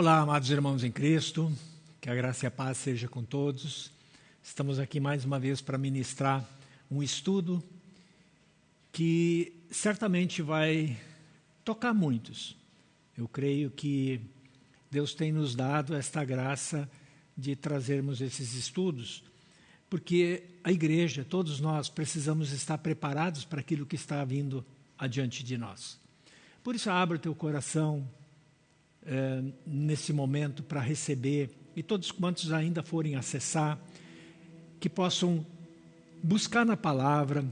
Olá, amados irmãos em Cristo, que a graça e a paz seja com todos. Estamos aqui mais uma vez para ministrar um estudo que certamente vai tocar muitos. Eu creio que Deus tem nos dado esta graça de trazermos esses estudos, porque a igreja, todos nós, precisamos estar preparados para aquilo que está vindo adiante de nós. Por isso, abra o teu coração é, nesse momento para receber, e todos quantos ainda forem acessar, que possam buscar na palavra,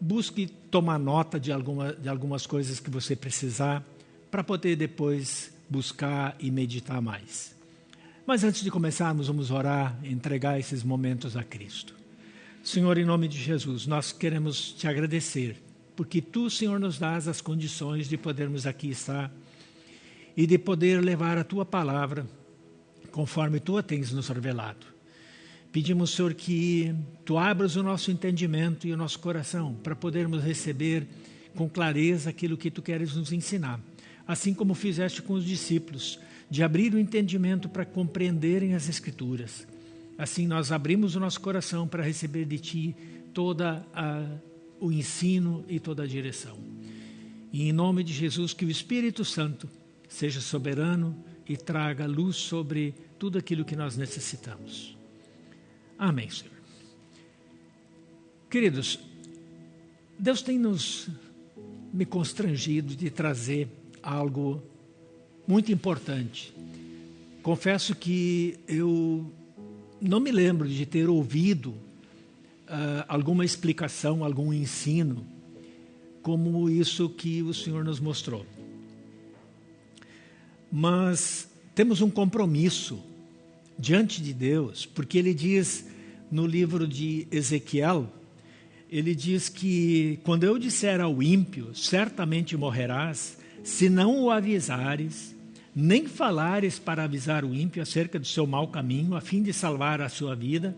busque tomar nota de, alguma, de algumas coisas que você precisar, para poder depois buscar e meditar mais. Mas antes de começarmos, vamos orar, entregar esses momentos a Cristo. Senhor, em nome de Jesus, nós queremos te agradecer, porque tu, Senhor, nos dás as condições de podermos aqui estar e de poder levar a tua palavra conforme tu a tens nos revelado. Pedimos, Senhor, que tu abras o nosso entendimento e o nosso coração para podermos receber com clareza aquilo que tu queres nos ensinar, assim como fizeste com os discípulos, de abrir o entendimento para compreenderem as Escrituras. Assim, nós abrimos o nosso coração para receber de ti toda o ensino e toda a direção. E em nome de Jesus, que o Espírito Santo seja soberano e traga luz sobre tudo aquilo que nós necessitamos. Amém, Senhor. Queridos, Deus tem nos me constrangido de trazer algo muito importante. Confesso que eu não me lembro de ter ouvido uh, alguma explicação, algum ensino como isso que o Senhor nos mostrou. Mas temos um compromisso diante de Deus, porque ele diz no livro de Ezequiel, ele diz que quando eu disser ao ímpio, certamente morrerás, se não o avisares, nem falares para avisar o ímpio acerca do seu mau caminho, a fim de salvar a sua vida,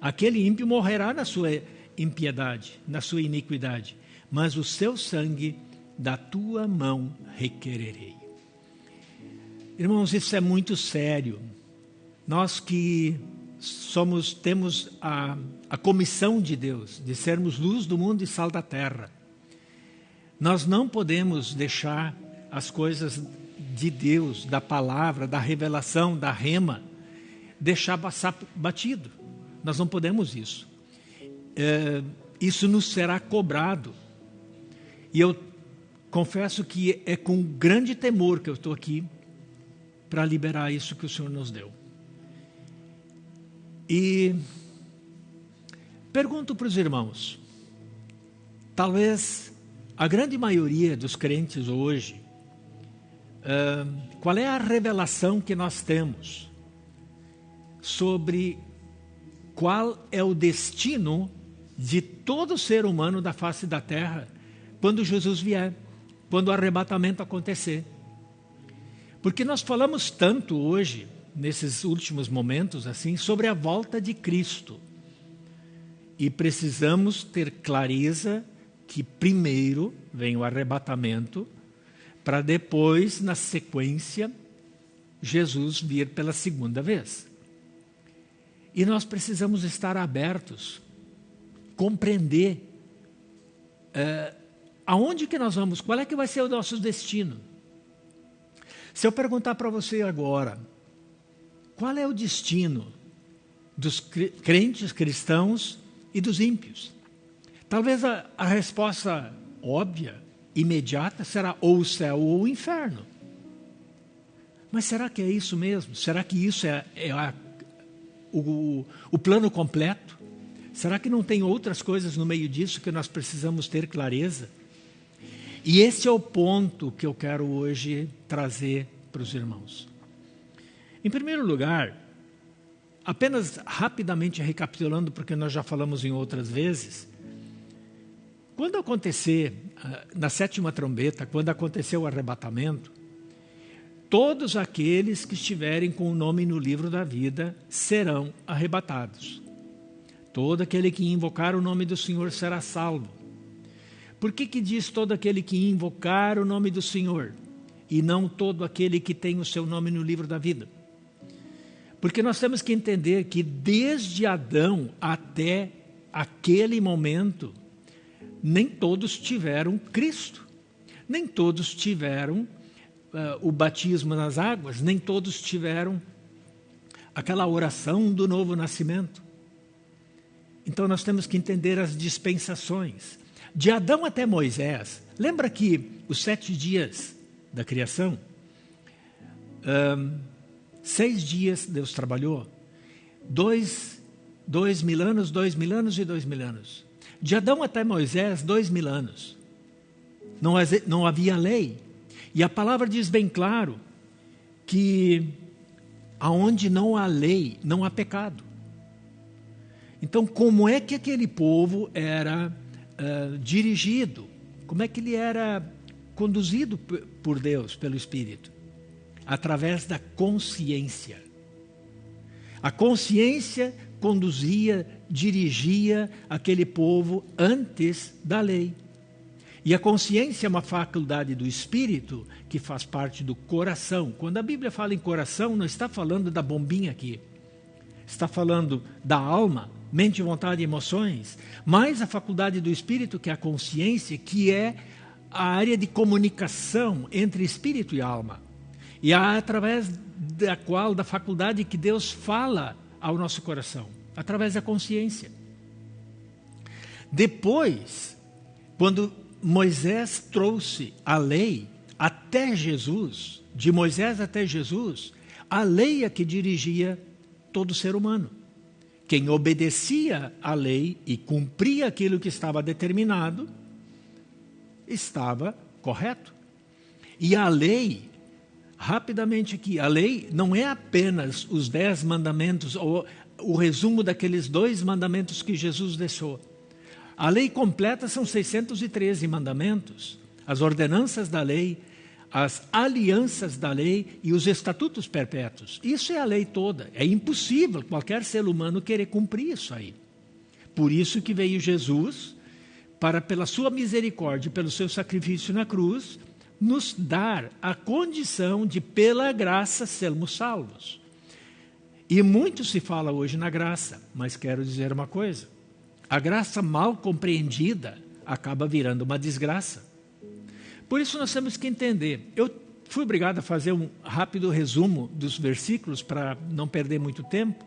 aquele ímpio morrerá na sua impiedade, na sua iniquidade, mas o seu sangue da tua mão requererei. Irmãos, isso é muito sério. Nós que somos temos a, a comissão de Deus de sermos luz do mundo e sal da terra. Nós não podemos deixar as coisas de Deus, da palavra, da revelação, da rema, deixar passar batido. Nós não podemos isso. É, isso nos será cobrado. E eu confesso que é com grande temor que eu estou aqui para liberar isso que o Senhor nos deu. E pergunto para os irmãos, talvez a grande maioria dos crentes hoje, uh, qual é a revelação que nós temos sobre qual é o destino de todo ser humano da face da terra quando Jesus vier, quando o arrebatamento acontecer? Porque nós falamos tanto hoje, nesses últimos momentos, assim, sobre a volta de Cristo. E precisamos ter clareza que primeiro vem o arrebatamento, para depois, na sequência, Jesus vir pela segunda vez. E nós precisamos estar abertos, compreender é, aonde que nós vamos, qual é que vai ser o nosso destino. Se eu perguntar para você agora, qual é o destino dos crentes cristãos e dos ímpios? Talvez a, a resposta óbvia, imediata, será ou o céu ou o inferno. Mas será que é isso mesmo? Será que isso é, é a, o, o plano completo? Será que não tem outras coisas no meio disso que nós precisamos ter clareza? E esse é o ponto que eu quero hoje trazer para os irmãos. Em primeiro lugar, apenas rapidamente recapitulando, porque nós já falamos em outras vezes, quando acontecer, ah, na sétima trombeta, quando acontecer o arrebatamento, todos aqueles que estiverem com o nome no livro da vida serão arrebatados. Todo aquele que invocar o nome do Senhor será salvo. Por que, que diz todo aquele que invocar o nome do Senhor? e não todo aquele que tem o seu nome no livro da vida. Porque nós temos que entender que desde Adão até aquele momento, nem todos tiveram Cristo, nem todos tiveram uh, o batismo nas águas, nem todos tiveram aquela oração do novo nascimento. Então nós temos que entender as dispensações. De Adão até Moisés, lembra que os sete dias da criação, um, seis dias Deus trabalhou, dois, dois mil anos, dois mil anos e dois mil anos. De Adão até Moisés, dois mil anos. Não, não havia lei. E a palavra diz bem claro que aonde não há lei, não há pecado. Então, como é que aquele povo era uh, dirigido? Como é que ele era conduzido por Deus, pelo Espírito? Através da consciência. A consciência conduzia, dirigia aquele povo antes da lei. E a consciência é uma faculdade do espírito que faz parte do coração. Quando a Bíblia fala em coração, não está falando da bombinha aqui. Está falando da alma, mente, vontade e emoções, mais a faculdade do espírito, que é a consciência, que é a área de comunicação entre espírito e alma. E é através da qual, da faculdade que Deus fala ao nosso coração, através da consciência. Depois, quando Moisés trouxe a lei até Jesus, de Moisés até Jesus, a lei é que dirigia todo ser humano. Quem obedecia à lei e cumpria aquilo que estava determinado, estava correto. E a lei, rapidamente aqui, a lei não é apenas os dez mandamentos ou o resumo daqueles dois mandamentos que Jesus deixou. A lei completa são 613 mandamentos, as ordenanças da lei, as alianças da lei e os estatutos perpétuos. Isso é a lei toda. É impossível qualquer ser humano querer cumprir isso aí. Por isso que veio Jesus para, pela sua misericórdia, pelo seu sacrifício na cruz, nos dar a condição de, pela graça, sermos salvos. E muito se fala hoje na graça, mas quero dizer uma coisa: a graça mal compreendida acaba virando uma desgraça. Por isso nós temos que entender. Eu fui obrigado a fazer um rápido resumo dos versículos para não perder muito tempo.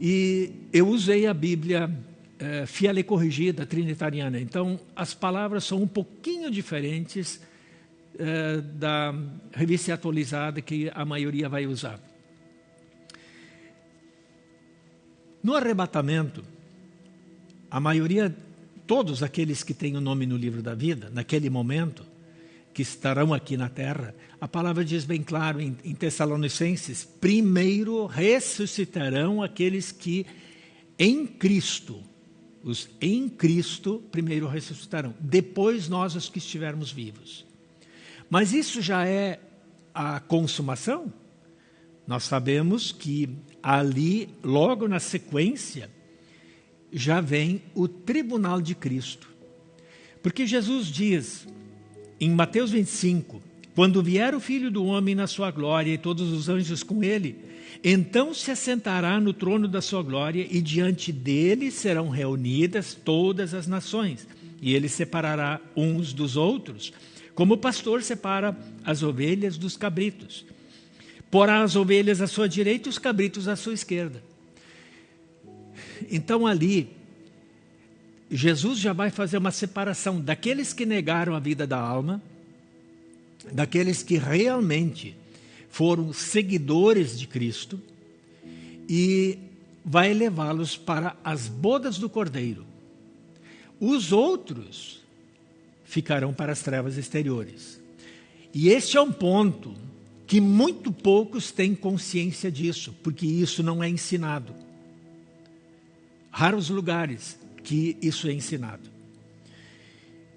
E eu usei a Bíblia é, fiel e corrigida, trinitariana. Então, as palavras são um pouquinho diferentes é, da revista atualizada que a maioria vai usar. No arrebatamento, a maioria, todos aqueles que têm o nome no livro da vida, naquele momento, que estarão aqui na terra, a palavra diz bem claro em, em Tessalonicenses: primeiro ressuscitarão aqueles que em Cristo, os em Cristo, primeiro ressuscitarão, depois nós os que estivermos vivos. Mas isso já é a consumação? Nós sabemos que ali, logo na sequência, já vem o tribunal de Cristo. Porque Jesus diz em Mateus 25: Quando vier o filho do homem na sua glória e todos os anjos com ele, então se assentará no trono da sua glória e diante dele serão reunidas todas as nações. E ele separará uns dos outros, como o pastor separa as ovelhas dos cabritos. Porá as ovelhas à sua direita e os cabritos à sua esquerda. Então ali, Jesus já vai fazer uma separação daqueles que negaram a vida da alma, daqueles que realmente foram seguidores de Cristo, e vai levá-los para as bodas do Cordeiro. Os outros ficarão para as trevas exteriores. E este é um ponto que muito poucos têm consciência disso, porque isso não é ensinado raros lugares que isso é ensinado.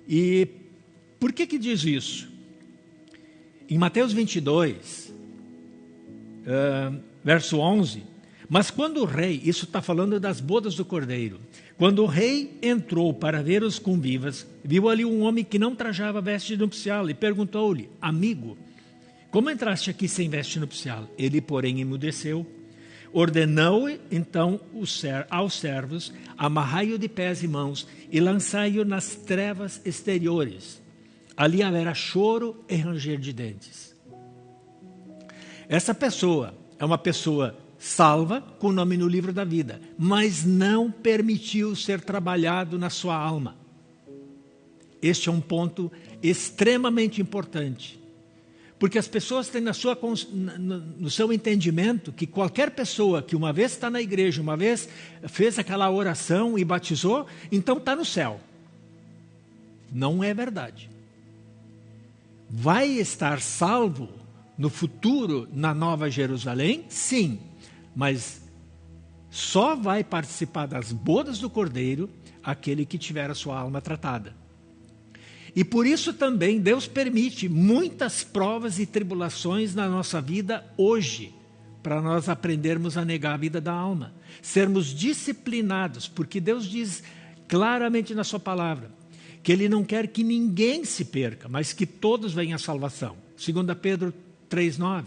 E por que que diz isso? Em Mateus 22, uh, verso 11, mas quando o rei, isso está falando das bodas do cordeiro, quando o rei entrou para ver os convivas, viu ali um homem que não trajava veste nupcial e perguntou-lhe, amigo, Como entraste aqui sem veste nupcial? Ele, porém, emudeceu. Ordenou então aos servos: amarrai-o de pés e mãos e lançai-o nas trevas exteriores. Ali haverá choro e ranger de dentes. Essa pessoa é uma pessoa salva com o nome no livro da vida, mas não permitiu ser trabalhado na sua alma. Este é um ponto extremamente importante. Porque as pessoas têm na sua, no seu entendimento que qualquer pessoa que uma vez está na igreja, uma vez fez aquela oração e batizou, então está no céu. Não é verdade. Vai estar salvo no futuro na Nova Jerusalém? Sim, mas só vai participar das bodas do Cordeiro aquele que tiver a sua alma tratada. E por isso também Deus permite muitas provas e tribulações na nossa vida hoje, para nós aprendermos a negar a vida da alma, sermos disciplinados, porque Deus diz claramente na Sua palavra que Ele não quer que ninguém se perca, mas que todos venham à salvação. 2 Pedro 3,9.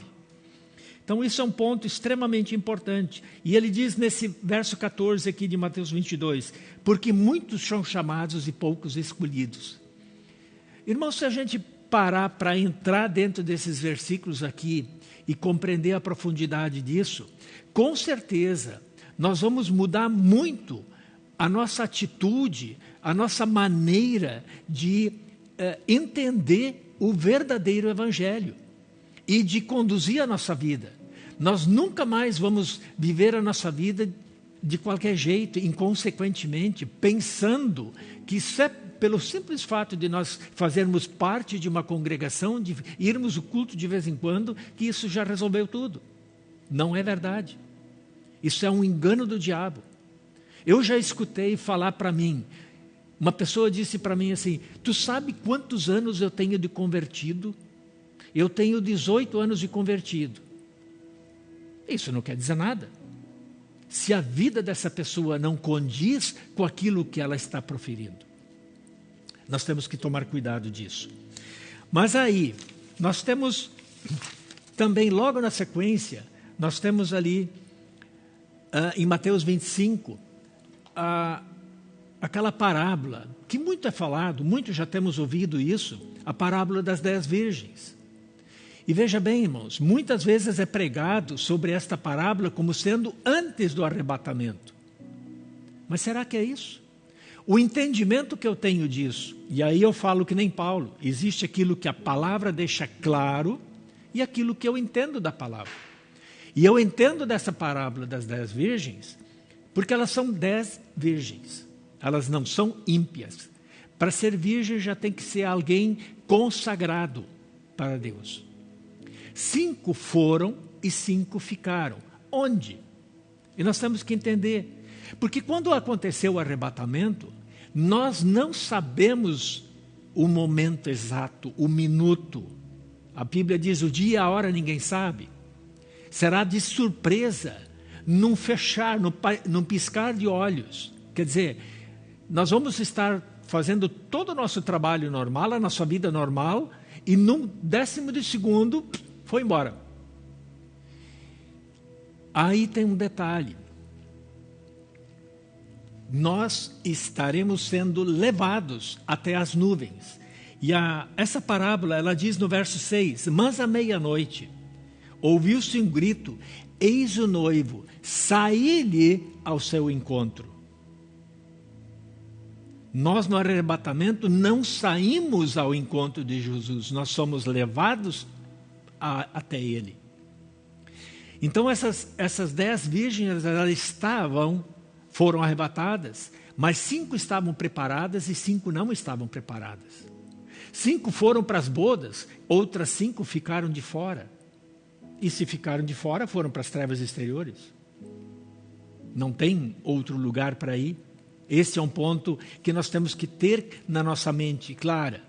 Então, isso é um ponto extremamente importante. E ele diz nesse verso 14 aqui de Mateus 22: Porque muitos são chamados e poucos escolhidos. Irmãos, se a gente parar para entrar dentro desses versículos aqui e compreender a profundidade disso, com certeza nós vamos mudar muito a nossa atitude, a nossa maneira de uh, entender o verdadeiro Evangelho e de conduzir a nossa vida. Nós nunca mais vamos viver a nossa vida de qualquer jeito, inconsequentemente, pensando que isso é pelo simples fato de nós fazermos parte de uma congregação, de irmos o culto de vez em quando, que isso já resolveu tudo. Não é verdade. Isso é um engano do diabo. Eu já escutei falar para mim, uma pessoa disse para mim assim: Tu sabe quantos anos eu tenho de convertido? Eu tenho 18 anos de convertido. Isso não quer dizer nada. Se a vida dessa pessoa não condiz com aquilo que ela está proferindo. Nós temos que tomar cuidado disso. Mas aí, nós temos também, logo na sequência, nós temos ali, uh, em Mateus 25, uh, aquela parábola, que muito é falado, muito já temos ouvido isso, a parábola das dez virgens. E veja bem, irmãos, muitas vezes é pregado sobre esta parábola como sendo antes do arrebatamento. Mas será que é isso? O entendimento que eu tenho disso, e aí eu falo que nem Paulo, existe aquilo que a palavra deixa claro e aquilo que eu entendo da palavra. E eu entendo dessa parábola das dez virgens, porque elas são dez virgens, elas não são ímpias. Para ser virgem já tem que ser alguém consagrado para Deus. Cinco foram e cinco ficaram. Onde? E nós temos que entender porque quando aconteceu o arrebatamento, nós não sabemos o momento exato, o minuto. A Bíblia diz o dia e a hora ninguém sabe. Será de surpresa, num fechar, num piscar de olhos. Quer dizer, nós vamos estar fazendo todo o nosso trabalho normal, a nossa vida normal, e num décimo de segundo, foi embora. Aí tem um detalhe nós estaremos sendo levados até as nuvens. E a, essa parábola, ela diz no verso 6: Mas à meia-noite ouviu-se um grito: Eis o noivo, saí-lhe ao seu encontro. Nós no arrebatamento não saímos ao encontro de Jesus, nós somos levados a, até ele. Então essas, essas dez virgens elas estavam foram arrebatadas, mas cinco estavam preparadas e cinco não estavam preparadas. Cinco foram para as bodas, outras cinco ficaram de fora. E se ficaram de fora, foram para as trevas exteriores. Não tem outro lugar para ir. Esse é um ponto que nós temos que ter na nossa mente clara.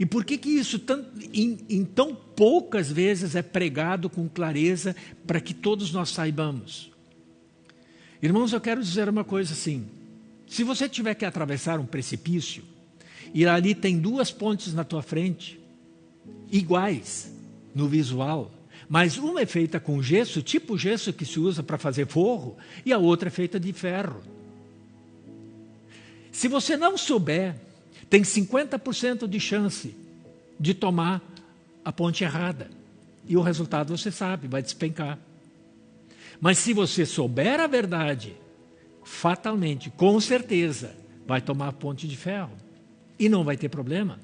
E por que, que isso tão, em, em tão poucas vezes é pregado com clareza para que todos nós saibamos? Irmãos, eu quero dizer uma coisa assim: se você tiver que atravessar um precipício e ali tem duas pontes na tua frente, iguais, no visual, mas uma é feita com gesso, tipo gesso que se usa para fazer forro, e a outra é feita de ferro. Se você não souber, tem 50% de chance de tomar a ponte errada. E o resultado você sabe, vai despencar. Mas se você souber a verdade, fatalmente, com certeza, vai tomar a ponte de ferro. E não vai ter problema.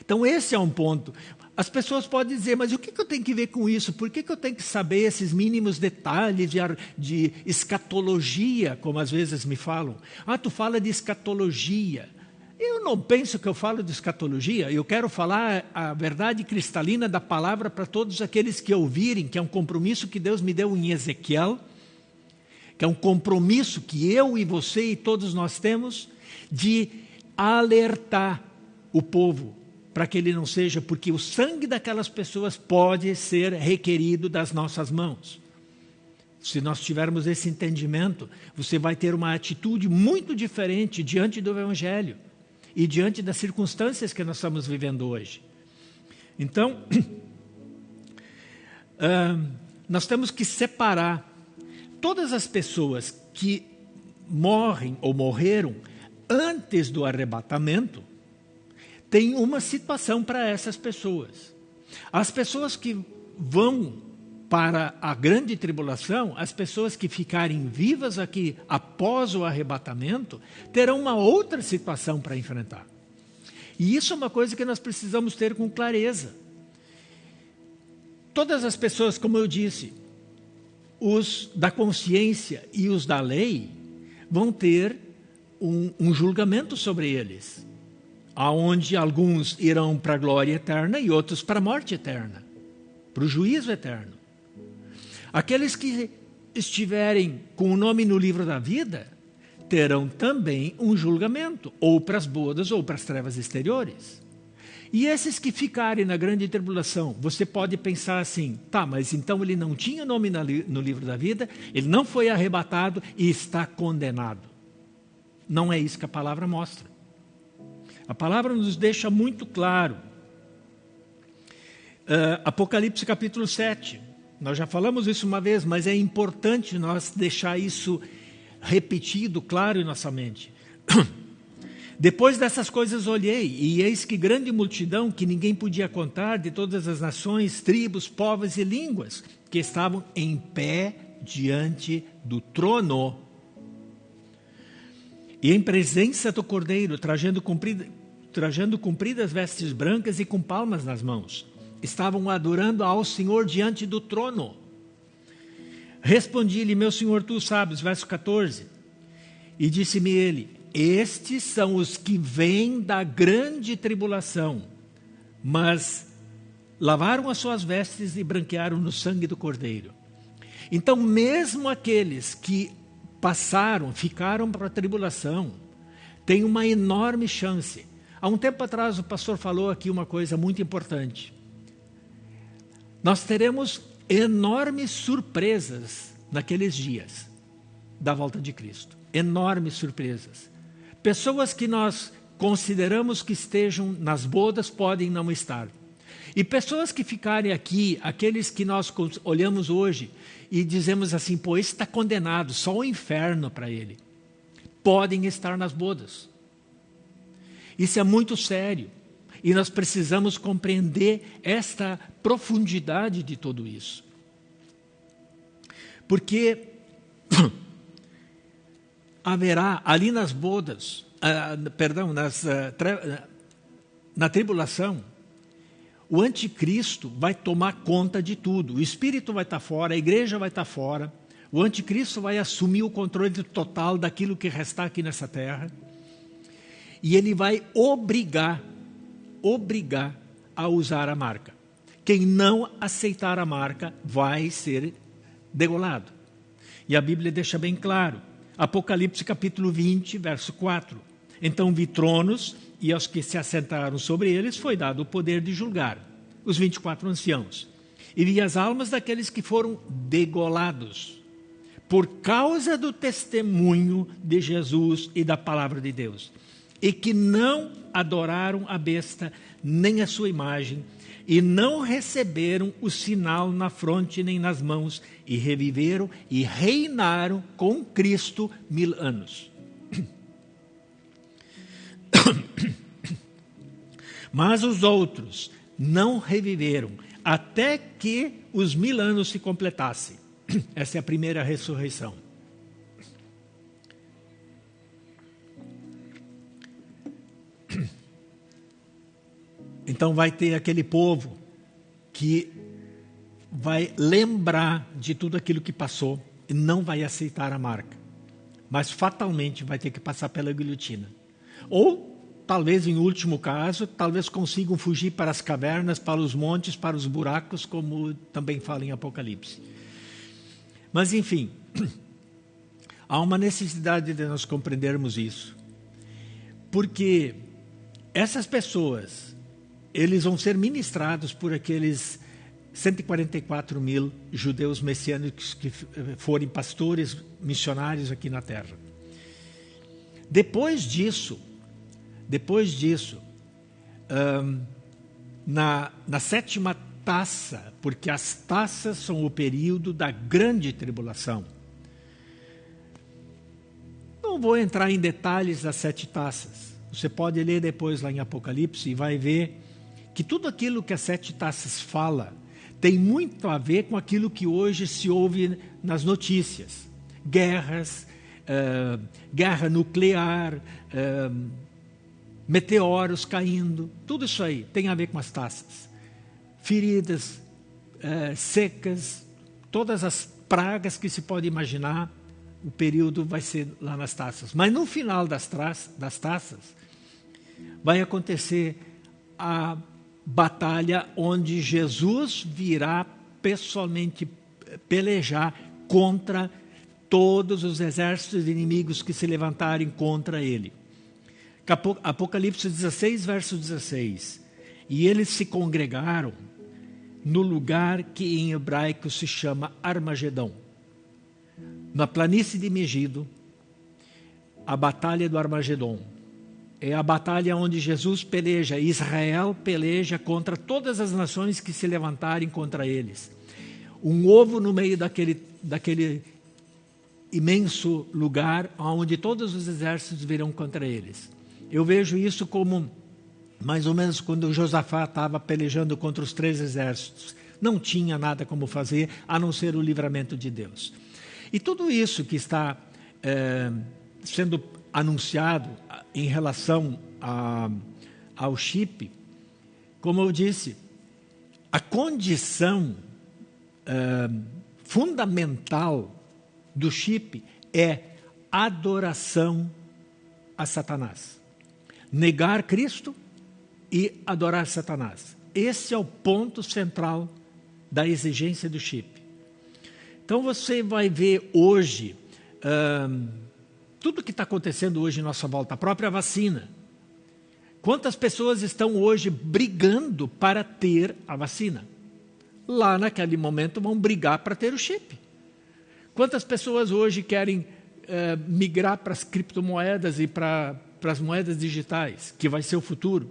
Então, esse é um ponto. As pessoas podem dizer, mas o que, eu tenho que ver com isso? Por que, eu tenho que saber esses mínimos detalhes de, de escatologia, como às vezes me falam? Ah, tu fala de escatologia. Eu não penso que eu falo de escatologia, eu quero falar a verdade cristalina da palavra para todos aqueles que ouvirem, que é um compromisso que Deus me deu em Ezequiel, que é um compromisso que eu e você e todos nós temos de alertar o povo para que ele não seja, porque o sangue daquelas pessoas pode ser requerido das nossas mãos. Se nós tivermos esse entendimento, você vai ter uma atitude muito diferente diante do Evangelho e diante das circunstâncias que nós estamos vivendo hoje. Então, uh, nós temos que separar todas as pessoas que morrem ou morreram antes do arrebatamento, tem uma situação para essas pessoas. As pessoas que vão para a grande tribulação, as pessoas que ficarem vivas aqui após o arrebatamento, terão uma outra situação para enfrentar. E isso é uma coisa que nós precisamos ter com clareza. Todas as pessoas, como eu disse, os da consciência e os da lei, vão ter um, um julgamento sobre eles, aonde alguns irão para a glória eterna e outros para a morte eterna, para o juízo eterno. Aqueles que estiverem com o nome no livro da vida terão também um julgamento, ou para as bodas ou para as trevas exteriores. E esses que ficarem na grande tribulação, você pode pensar assim: tá, mas então ele não tinha nome no livro da vida, ele não foi arrebatado e está condenado. Não é isso que a palavra mostra. A palavra nos deixa muito claro. Uh, Apocalipse capítulo 7. Nós já falamos isso uma vez, mas é importante nós deixar isso repetido, claro em nossa mente. Depois dessas coisas olhei, e eis que grande multidão que ninguém podia contar, de todas as nações, tribos, povos e línguas, que estavam em pé diante do trono. E em presença do cordeiro, trajando, comprida, trajando compridas vestes brancas e com palmas nas mãos estavam adorando ao Senhor diante do trono. Respondi-lhe, meu Senhor, tu sabes, verso 14. E disse-me ele: Estes são os que vêm da grande tribulação, mas lavaram as suas vestes e branquearam no sangue do Cordeiro. Então, mesmo aqueles que passaram, ficaram para a tribulação, têm uma enorme chance. Há um tempo atrás, o pastor falou aqui uma coisa muito importante nós teremos enormes surpresas naqueles dias da volta de Cristo. Enormes surpresas. Pessoas que nós consideramos que estejam nas bodas podem não estar. E pessoas que ficarem aqui, aqueles que nós olhamos hoje e dizemos assim, pô, esse está condenado, só o inferno para ele, podem estar nas bodas. Isso é muito sério. E nós precisamos compreender esta profundidade de tudo isso. Porque haverá ali nas bodas, uh, perdão, nas, uh, na tribulação, o anticristo vai tomar conta de tudo. O espírito vai estar fora, a igreja vai estar fora. O anticristo vai assumir o controle total daquilo que restar aqui nessa terra. E ele vai obrigar obrigar a usar a marca. Quem não aceitar a marca vai ser degolado. E a Bíblia deixa bem claro. Apocalipse capítulo 20, verso 4. Então vi tronos, e aos que se assentaram sobre eles foi dado o poder de julgar, os 24 anciãos. E vi as almas daqueles que foram degolados, por causa do testemunho de Jesus e da palavra de Deus, e que não adoraram a besta, nem a sua imagem, e não receberam o sinal na fronte nem nas mãos, e reviveram e reinaram com Cristo mil anos. Mas os outros não reviveram, até que os mil anos se completassem. Essa é a primeira ressurreição. Então vai ter aquele povo que vai lembrar de tudo aquilo que passou e não vai aceitar a marca. Mas fatalmente vai ter que passar pela guilhotina. Ou, talvez em último caso, talvez consigam fugir para as cavernas, para os montes, para os buracos, como também fala em Apocalipse. Mas, enfim, há uma necessidade de nós compreendermos isso. Porque essas pessoas eles vão ser ministrados por aqueles 144 mil judeus messiânicos que forem pastores missionários aqui na terra. Depois disso, depois disso, na, na sétima taça, porque as taças são o período da grande tribulação. Não vou entrar em detalhes das sete taças. Você pode ler depois lá em Apocalipse e vai ver que tudo aquilo que as sete taças fala tem muito a ver com aquilo que hoje se ouve nas notícias. Guerras, uh, guerra nuclear, uh, meteoros caindo, tudo isso aí tem a ver com as taças. Feridas, uh, secas, todas as pragas que se pode imaginar, o período vai ser lá nas taças. Mas no final das, das taças, vai acontecer a batalha onde Jesus virá pessoalmente pelejar contra todos os exércitos inimigos que se levantarem contra ele. Apocalipse 16, verso 16. E eles se congregaram no lugar que em hebraico se chama Armagedão. Na planície de Megido, a batalha do Armagedon é a batalha onde Jesus peleja, Israel peleja contra todas as nações que se levantarem contra eles. Um ovo no meio daquele, daquele imenso lugar onde todos os exércitos virão contra eles. Eu vejo isso como mais ou menos quando Josafá estava pelejando contra os três exércitos. Não tinha nada como fazer a não ser o livramento de Deus. E tudo isso que está é, sendo anunciado em relação a, ao chip, como eu disse, a condição uh, fundamental do chip é adoração a Satanás. Negar Cristo e adorar Satanás. Esse é o ponto central da exigência do chip. Então você vai ver hoje. Uh, tudo que está acontecendo hoje em nossa volta, a própria vacina. Quantas pessoas estão hoje brigando para ter a vacina? Lá naquele momento vão brigar para ter o chip. Quantas pessoas hoje querem eh, migrar para as criptomoedas e para, para as moedas digitais, que vai ser o futuro?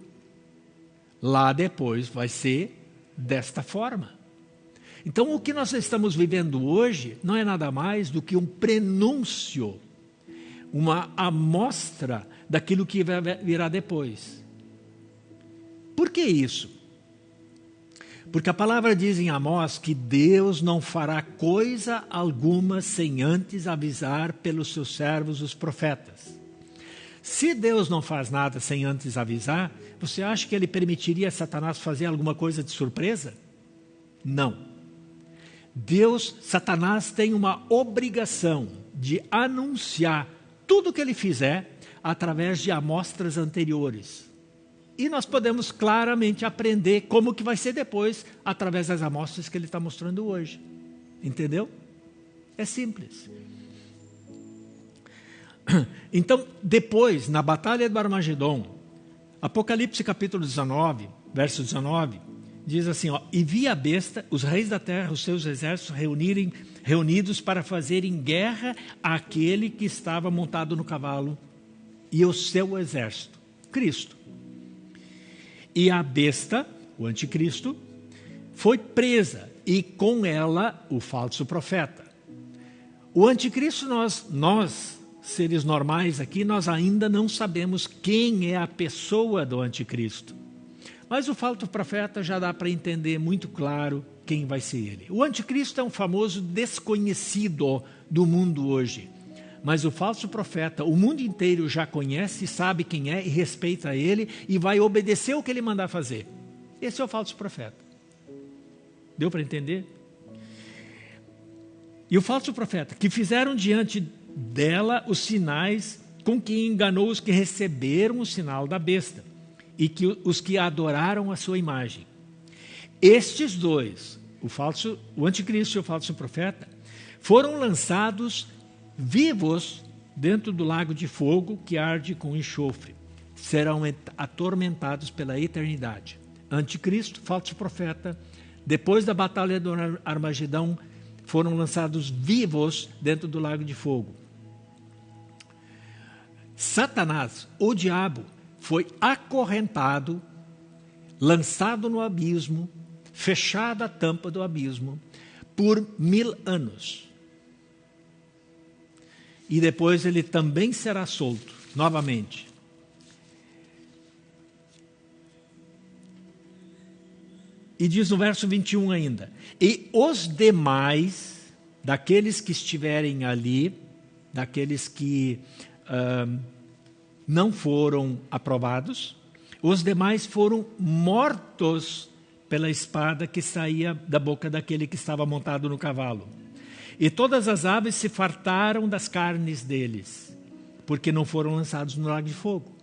Lá depois vai ser desta forma. Então, o que nós estamos vivendo hoje não é nada mais do que um prenúncio uma amostra daquilo que virá depois. Por que isso? Porque a palavra diz em Amós que Deus não fará coisa alguma sem antes avisar pelos seus servos, os profetas. Se Deus não faz nada sem antes avisar, você acha que ele permitiria Satanás fazer alguma coisa de surpresa? Não. Deus, Satanás tem uma obrigação de anunciar tudo que ele fizer através de amostras anteriores. E nós podemos claramente aprender como que vai ser depois através das amostras que ele está mostrando hoje. Entendeu? É simples. Então, depois, na batalha do Armagedon, Apocalipse capítulo 19, verso 19, diz assim: ó, E vi a besta, os reis da terra, os seus exércitos reunirem reunidos para fazerem guerra àquele que estava montado no cavalo e o seu exército, Cristo. E a besta, o anticristo, foi presa e com ela o falso profeta. O anticristo, nós, nós seres normais aqui, nós ainda não sabemos quem é a pessoa do anticristo. Mas o falso profeta já dá para entender muito claro quem vai ser ele. O anticristo é um famoso desconhecido do mundo hoje. Mas o falso profeta, o mundo inteiro já conhece, sabe quem é e respeita ele e vai obedecer o que ele mandar fazer. Esse é o falso profeta. Deu para entender? E o falso profeta, que fizeram diante dela os sinais com que enganou os que receberam o sinal da besta e que os que adoraram a sua imagem. Estes dois, o falso, o anticristo e o falso profeta, foram lançados vivos dentro do lago de fogo que arde com enxofre. Serão atormentados pela eternidade. Anticristo, falso profeta, depois da batalha do Armagedão, foram lançados vivos dentro do lago de fogo. Satanás, o diabo, foi acorrentado, lançado no abismo, fechada a tampa do abismo, por mil anos e depois ele também será solto novamente. E diz no verso 21 ainda: E os demais, daqueles que estiverem ali, daqueles que uh, não foram aprovados, os demais foram mortos pela espada que saía da boca daquele que estava montado no cavalo. E todas as aves se fartaram das carnes deles, porque não foram lançados no lago de fogo.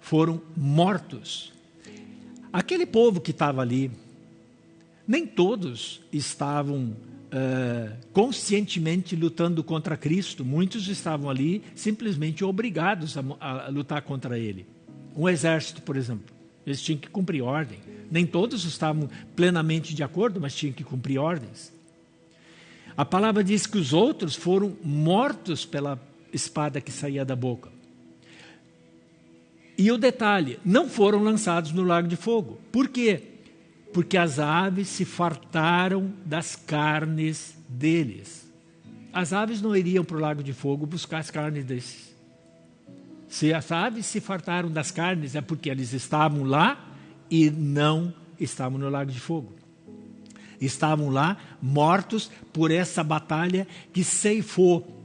Foram mortos. Aquele povo que estava ali, nem todos estavam uh, conscientemente lutando contra Cristo, muitos estavam ali simplesmente obrigados a, a lutar contra ele. Um exército, por exemplo. Eles tinham que cumprir ordem. Nem todos estavam plenamente de acordo, mas tinham que cumprir ordens. A palavra diz que os outros foram mortos pela espada que saía da boca. E o detalhe, não foram lançados no lago de fogo. Por quê? Porque as aves se fartaram das carnes deles. As aves não iriam para o lago de fogo buscar as carnes desses. Se as aves se fartaram das carnes, é porque eles estavam lá e não estavam no lago de fogo. Estavam lá mortos por essa batalha que ceifou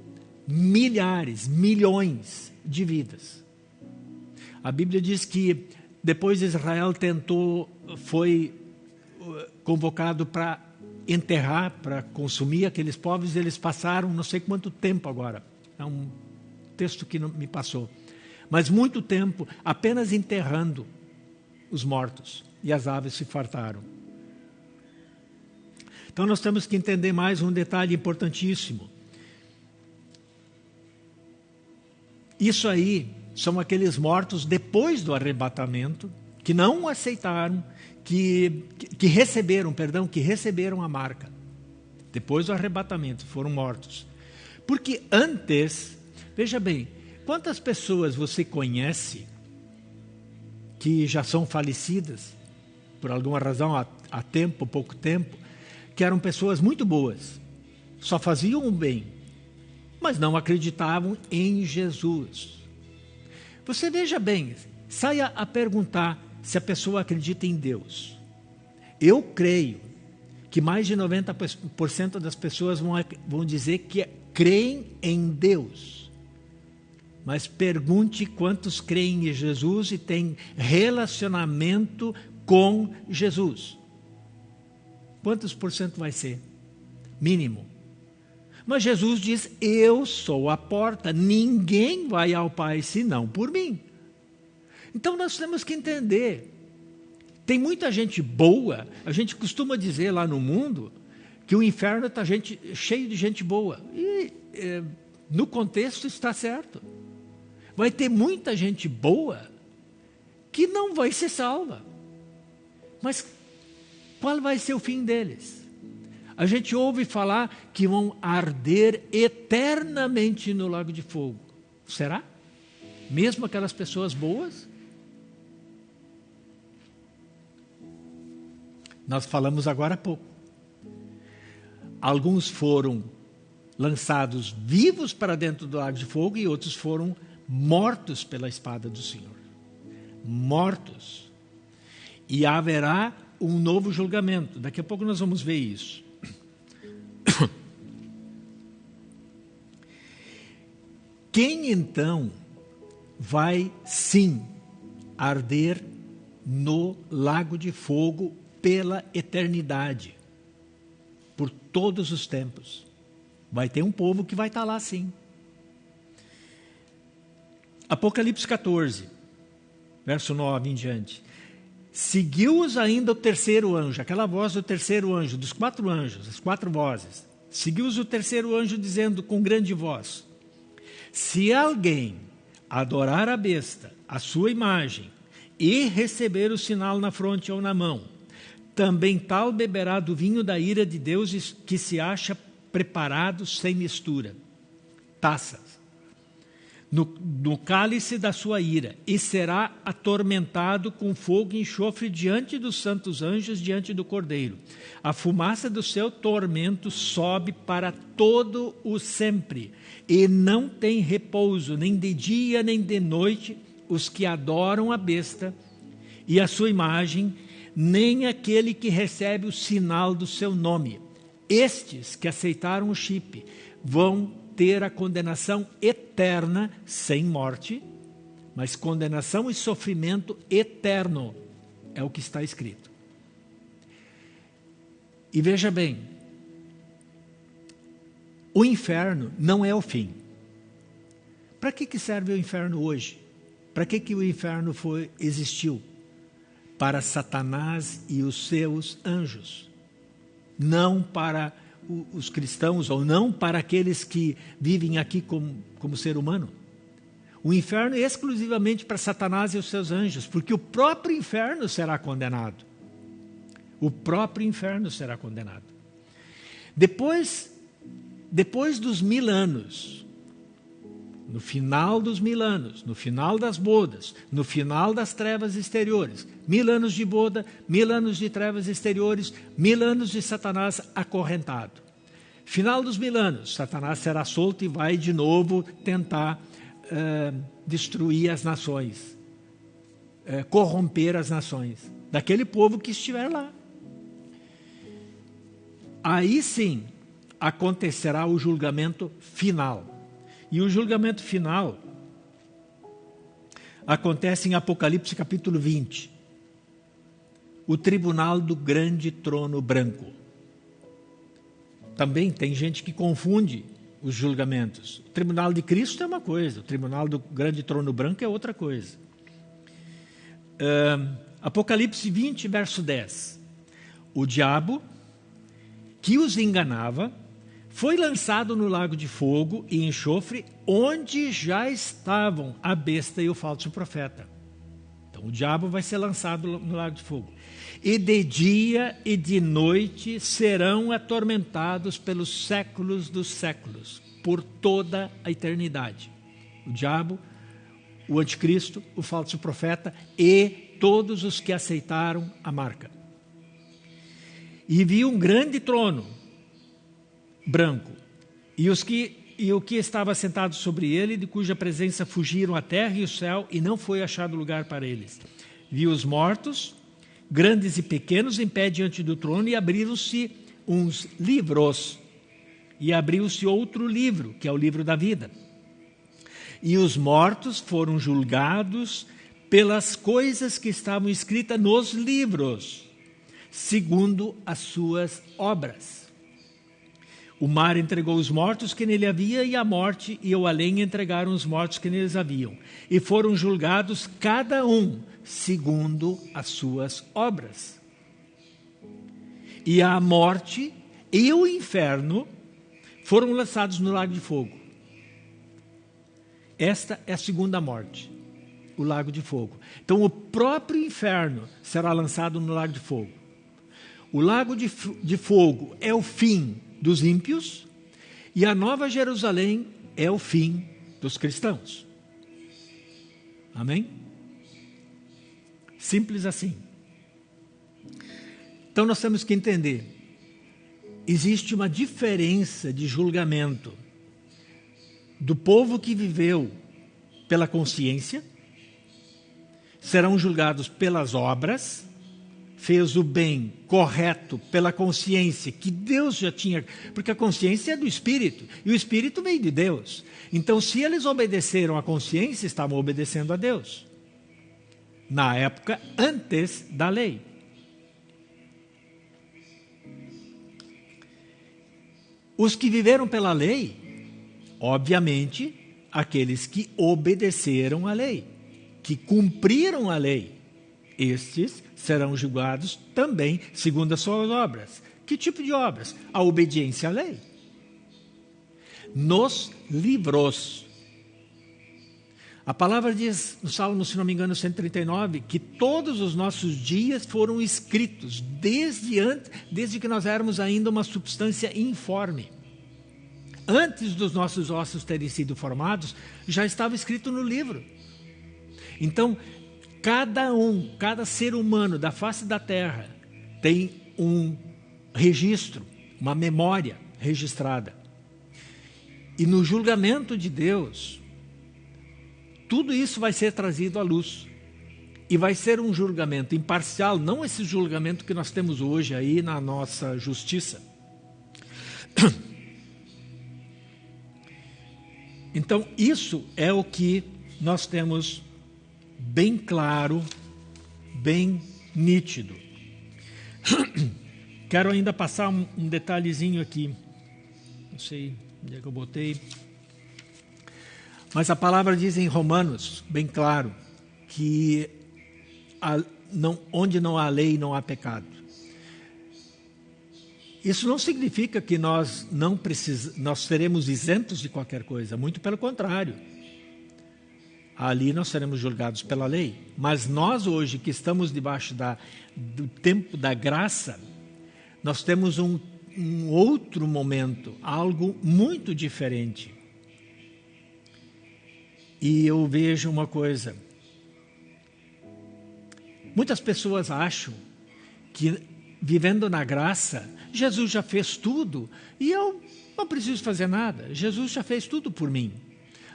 milhares, milhões de vidas. A Bíblia diz que depois Israel tentou, foi uh, convocado para enterrar, para consumir aqueles povos, eles passaram não sei quanto tempo agora. É um texto que não me passou mas muito tempo apenas enterrando os mortos e as aves se fartaram. Então nós temos que entender mais um detalhe importantíssimo. Isso aí são aqueles mortos depois do arrebatamento que não aceitaram, que, que receberam, perdão, que receberam a marca. Depois do arrebatamento foram mortos. Porque antes, veja bem, Quantas pessoas você conhece que já são falecidas, por alguma razão, há, há tempo, pouco tempo, que eram pessoas muito boas, só faziam o bem, mas não acreditavam em Jesus. Você veja bem, saia a perguntar se a pessoa acredita em Deus. Eu creio que mais de 90% das pessoas vão, vão dizer que creem em Deus mas pergunte quantos creem em Jesus e têm relacionamento com Jesus. Quantos por cento vai ser? Mínimo. Mas Jesus diz: Eu sou a porta, ninguém vai ao Pai senão por mim. Então nós temos que entender. Tem muita gente boa, a gente costuma dizer lá no mundo que o inferno está cheio de gente boa. E é, no contexto está certo vai ter muita gente boa que não vai ser salva. Mas qual vai ser o fim deles? A gente ouve falar que vão arder eternamente no lago de fogo. Será? Mesmo aquelas pessoas boas? Nós falamos agora há pouco. Alguns foram lançados vivos para dentro do lago de fogo e outros foram mortos pela espada do Senhor. Mortos. E haverá um novo julgamento. Daqui a pouco nós vamos ver isso. Quem então vai sim arder no lago de fogo pela eternidade, por todos os tempos? Vai ter um povo que vai estar lá sim. Apocalipse 14, verso 9 em diante. Seguiu-os ainda o terceiro anjo, aquela voz do terceiro anjo, dos quatro anjos, as quatro vozes. Seguiu-os o terceiro anjo dizendo com grande voz: Se alguém adorar a besta, a sua imagem, e receber o sinal na fronte ou na mão, também tal beberá do vinho da ira de Deus que se acha preparado sem mistura. Taças no, no cálice da sua ira, e será atormentado com fogo e enxofre diante dos santos anjos, diante do Cordeiro. A fumaça do seu tormento sobe para todo o sempre, e não tem repouso, nem de dia nem de noite, os que adoram a besta e a sua imagem, nem aquele que recebe o sinal do seu nome. Estes que aceitaram o chip vão ter a condenação eterna sem morte, mas condenação e sofrimento eterno é o que está escrito. E veja bem, o inferno não é o fim. Para que, que serve o inferno hoje? Para que, que o inferno foi, existiu? Para Satanás e os seus anjos, não para os cristãos ou não para aqueles que vivem aqui como, como ser humano. O inferno é exclusivamente para Satanás e os seus anjos, porque o próprio inferno será condenado. O próprio inferno será condenado. Depois, depois dos mil anos, no final dos mil anos, no final das bodas, no final das trevas exteriores, mil anos de boda, mil anos de trevas exteriores, mil anos de Satanás acorrentado. Final dos mil anos, Satanás será solto e vai de novo tentar uh, destruir as nações, uh, corromper as nações, daquele povo que estiver lá. Aí sim acontecerá o julgamento final. E o julgamento final acontece em Apocalipse capítulo 20. O tribunal do grande trono branco. Também tem gente que confunde os julgamentos. O tribunal de Cristo é uma coisa, o tribunal do grande trono branco é outra coisa. Uh, Apocalipse 20, verso 10. O diabo que os enganava foi lançado no lago de fogo e enxofre, onde já estavam a besta e o falso profeta. Então o diabo vai ser lançado no lago de fogo. E de dia e de noite serão atormentados pelos séculos dos séculos, por toda a eternidade. O diabo, o anticristo, o falso profeta e todos os que aceitaram a marca. E vi um grande trono branco. E, os que, e o que estava sentado sobre ele, de cuja presença fugiram a terra e o céu, e não foi achado lugar para eles. Vi os mortos, grandes e pequenos, em pé diante do trono, e abriram-se uns livros. E abriu-se outro livro, que é o livro da vida. E os mortos foram julgados pelas coisas que estavam escritas nos livros, segundo as suas obras. O mar entregou os mortos que nele havia, e a morte e o além entregaram os mortos que neles haviam. E foram julgados cada um segundo as suas obras. E a morte e o inferno foram lançados no lago de fogo. Esta é a segunda morte, o lago de fogo. Então, o próprio inferno será lançado no lago de fogo. O lago de, de fogo é o fim dos ímpios e a Nova Jerusalém é o fim dos cristãos. Amém? Simples assim. Então nós temos que entender: existe uma diferença de julgamento do povo que viveu pela consciência, serão julgados pelas obras, fez o bem correto pela consciência que Deus já tinha, porque a consciência é do espírito e o espírito vem de Deus. Então, se eles obedeceram à consciência, estavam obedecendo a Deus. Na época antes da lei. Os que viveram pela lei, obviamente, aqueles que obedeceram à lei, que cumpriram a lei, estes serão julgados também segundo as suas obras. Que tipo de obras? A obediência à lei. Nos livros. A palavra diz no Salmo, se não me engano, 139, que todos os nossos dias foram escritos desde antes, desde que nós éramos ainda uma substância informe. Antes dos nossos ossos terem sido formados, já estava escrito no livro. Então, cada um, cada ser humano da face da terra tem um registro, uma memória registrada. E no julgamento de Deus, tudo isso vai ser trazido à luz. E vai ser um julgamento imparcial, não esse julgamento que nós temos hoje aí na nossa justiça. Então, isso é o que nós temos bem claro, bem nítido. Quero ainda passar um, detalhezinho aqui. Não sei onde é que eu botei. Mas a palavra diz em Romanos, bem claro, que a, não, onde não há lei, não há pecado. Isso não significa que nós não precis, nós seremos isentos de qualquer coisa, muito pelo contrário. Ali nós seremos julgados pela lei. Mas nós hoje que estamos debaixo da, do tempo da graça, nós temos um, um outro momento, algo muito diferente. E eu vejo uma coisa. Muitas pessoas acham que vivendo na graça, Jesus já fez tudo e eu não preciso fazer nada. Jesus já fez tudo por mim.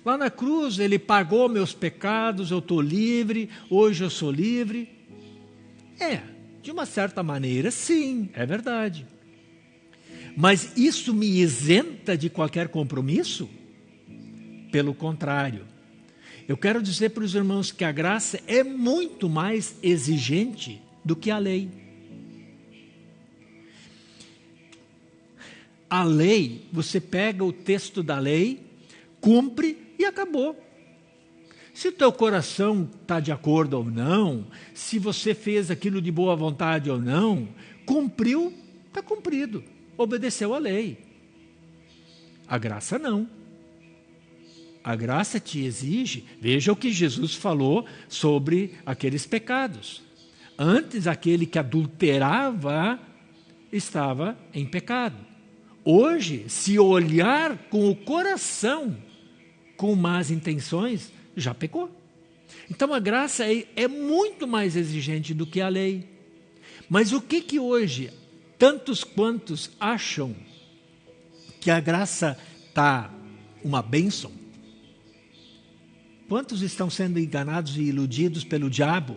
Lá na cruz ele pagou meus pecados, eu estou livre, hoje eu sou livre. É, de uma certa maneira, sim, é verdade. Mas isso me isenta de qualquer compromisso? Pelo contrário, eu quero dizer para os irmãos que a graça é muito mais exigente do que a lei. A lei, você pega o texto da lei, cumpre e acabou. Se teu coração está de acordo ou não, se você fez aquilo de boa vontade ou não, cumpriu, está cumprido, obedeceu a lei. A graça não. A graça te exige, veja o que Jesus falou sobre aqueles pecados. Antes, aquele que adulterava estava em pecado. Hoje, se olhar com o coração com más intenções, já pecou. Então a graça é, é muito mais exigente do que a lei. Mas o que que hoje tantos quantos acham que a graça está uma bênção? Quantos estão sendo enganados e iludidos pelo diabo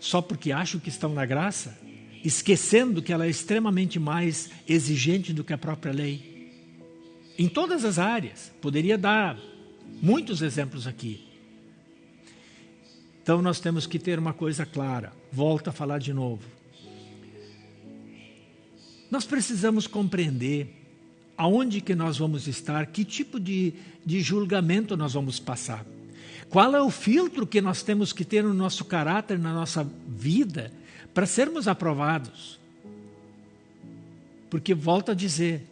só porque acham que estão na graça, esquecendo que ela é extremamente mais exigente do que a própria lei? Em todas as áreas. Poderia dar muitos exemplos aqui. Então nós temos que ter uma coisa clara. Volto a falar de novo. Nós precisamos compreender aonde que nós vamos estar, que tipo de, de julgamento nós vamos passar. Qual é o filtro que nós temos que ter no nosso caráter, na nossa vida, para sermos aprovados? Porque, volto a dizer,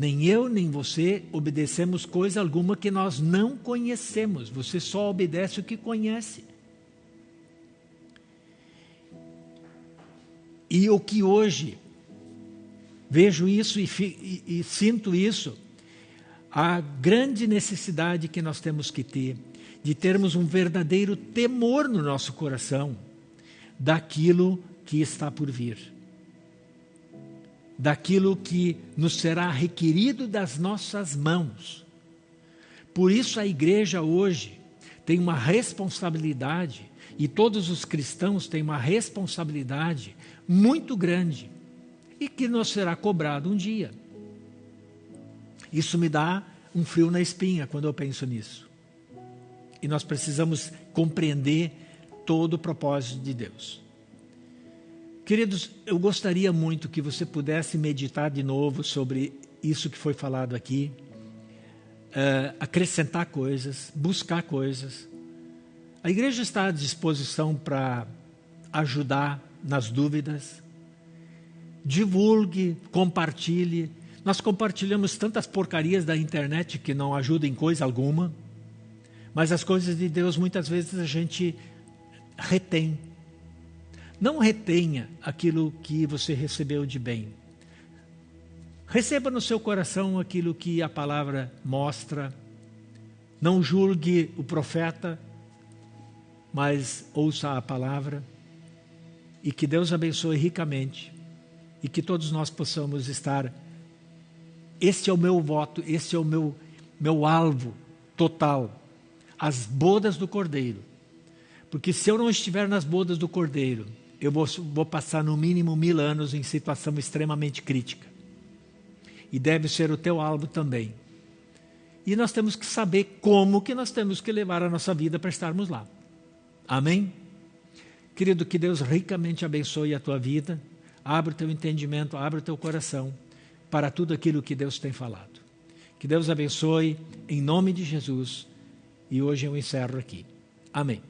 nem eu nem você obedecemos coisa alguma que nós não conhecemos. Você só obedece o que conhece. E o que hoje vejo isso e, e, e sinto isso, a grande necessidade que nós temos que ter de termos um verdadeiro temor no nosso coração daquilo que está por vir, daquilo que nos será requerido das nossas mãos. Por isso a igreja hoje tem uma responsabilidade, e todos os cristãos têm uma responsabilidade muito grande e que nos será cobrado um dia. Isso me dá um frio na espinha quando eu penso nisso. E nós precisamos compreender todo o propósito de Deus. Queridos, eu gostaria muito que você pudesse meditar de novo sobre isso que foi falado aqui, uh, acrescentar coisas, buscar coisas. A igreja está à disposição para ajudar nas dúvidas. Divulgue, compartilhe. Nós compartilhamos tantas porcarias da internet que não ajudam em coisa alguma, mas as coisas de Deus muitas vezes a gente retém. Não retenha aquilo que você recebeu de bem. Receba no seu coração aquilo que a palavra mostra. Não julgue o profeta, mas ouça a palavra. E que Deus abençoe ricamente. E que todos nós possamos estar. Este é o meu voto, este é o meu, meu alvo total. As bodas do Cordeiro. Porque se eu não estiver nas bodas do Cordeiro, eu vou, vou passar no mínimo mil anos em situação extremamente crítica. E deve ser o teu alvo também. E nós temos que saber como que nós temos que levar a nossa vida para estarmos lá. Amém? Querido, que Deus ricamente abençoe a tua vida. Abra o teu entendimento, abra o teu coração para tudo aquilo que Deus tem falado. Que Deus abençoe em nome de Jesus. E hoje eu encerro aqui. Amém.